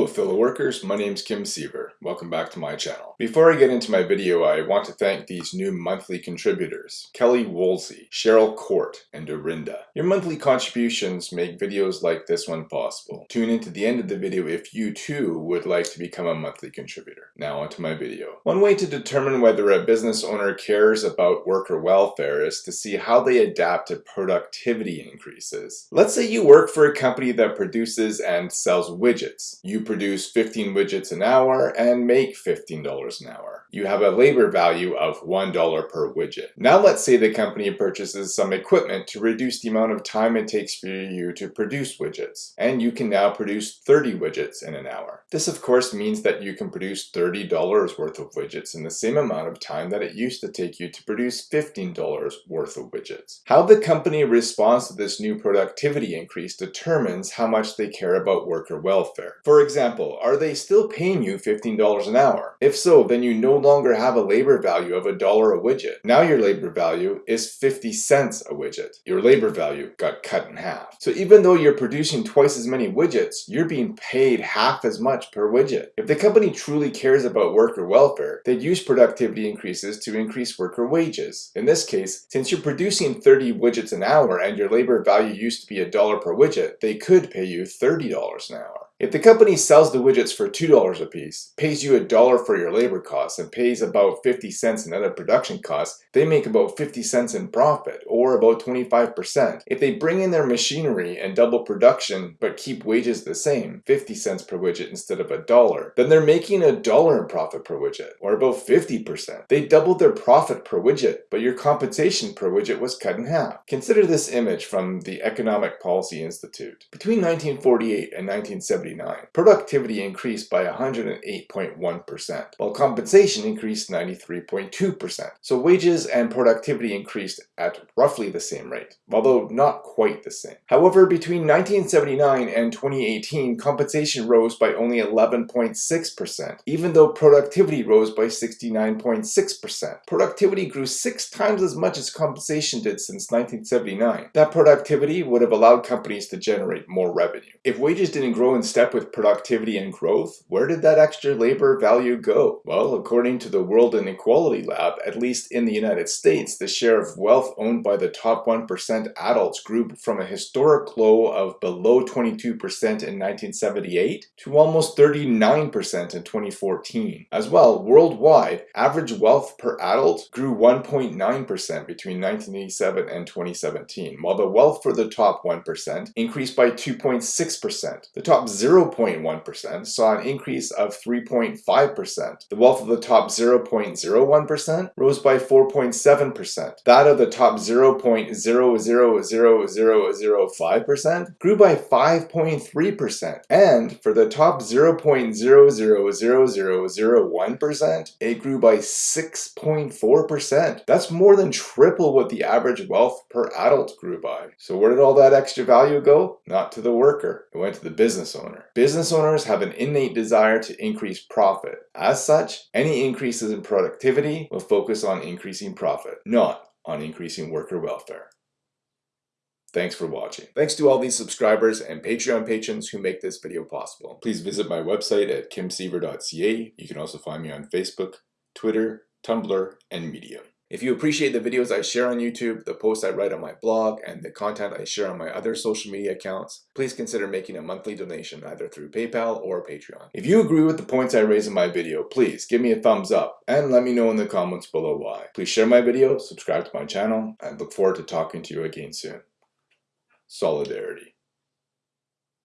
Hello fellow workers, my name is Kim Siever. Welcome back to my channel. Before I get into my video, I want to thank these new monthly contributors, Kelly Woolsey, Cheryl Court, and Dorinda. Your monthly contributions make videos like this one possible. Tune in to the end of the video if you too would like to become a monthly contributor. Now onto my video. One way to determine whether a business owner cares about worker welfare is to see how they adapt to productivity increases. Let's say you work for a company that produces and sells widgets. You produce 15 widgets an hour and make $15 an hour. You have a labor value of $1 per widget. Now let's say the company purchases some equipment to reduce the amount of time it takes for you to produce widgets. And you can now produce 30 widgets in an hour. This of course means that you can produce $30 worth of widgets in the same amount of time that it used to take you to produce $15 worth of widgets. How the company responds to this new productivity increase determines how much they care about worker welfare. For example, are they still paying you $15 an hour? If so, then you no longer have a labor value of a dollar a widget. Now your labor value is 50 cents a widget. Your labor value got cut in half. So even though you're producing twice as many widgets, you're being paid half as much per widget. If the company truly cares about worker welfare, they'd use productivity increases to increase worker wages. In this case, since you're producing 30 widgets an hour and your labor value used to be a dollar per widget, they could pay you $30 an hour. If the company sells the widgets for $2 a piece, pays you a dollar for your labor costs, and pays about 50 cents in other production costs, they make about 50 cents in profit, or about 25%. If they bring in their machinery and double production but keep wages the same, 50 cents per widget instead of a dollar, then they're making a dollar in profit per widget, or about 50%. They doubled their profit per widget, but your compensation per widget was cut in half. Consider this image from the Economic Policy Institute. Between 1948 and 1970, productivity increased by 108.1%, while compensation increased 93.2%. So wages and productivity increased at roughly the same rate, although not quite the same. However, between 1979 and 2018, compensation rose by only 11.6%, even though productivity rose by 69.6%. Productivity grew six times as much as compensation did since 1979. That productivity would have allowed companies to generate more revenue. If wages didn't grow instead with productivity and growth, where did that extra labor value go? Well, according to the World Inequality Lab, at least in the United States, the share of wealth owned by the top 1% adults grew from a historic low of below 22% in 1978 to almost 39% in 2014. As well, worldwide, average wealth per adult grew 1.9% between 1987 and 2017, while the wealth for the top 1% increased by 2.6%. The top 0 0.1% saw an increase of 3.5%. The wealth of the top 0.01% rose by 4.7%. That of the top 0.000005% grew by 5.3%. And for the top 0.00001%, it grew by 6.4%. That's more than triple what the average wealth per adult grew by. So where did all that extra value go? Not to the worker. It went to the business owner owner. Business owners have an innate desire to increase profit. As such, any increases in productivity will focus on increasing profit, not on increasing worker welfare. Thanks for watching. Thanks to all these subscribers and Patreon patrons who make this video possible. Please visit my website at kimsiever.ca. You can also find me on Facebook, Twitter, Tumblr, and Medium. If you appreciate the videos I share on YouTube, the posts I write on my blog, and the content I share on my other social media accounts, please consider making a monthly donation either through PayPal or Patreon. If you agree with the points I raise in my video, please give me a thumbs up and let me know in the comments below why. Please share my video, subscribe to my channel, and look forward to talking to you again soon. Solidarity.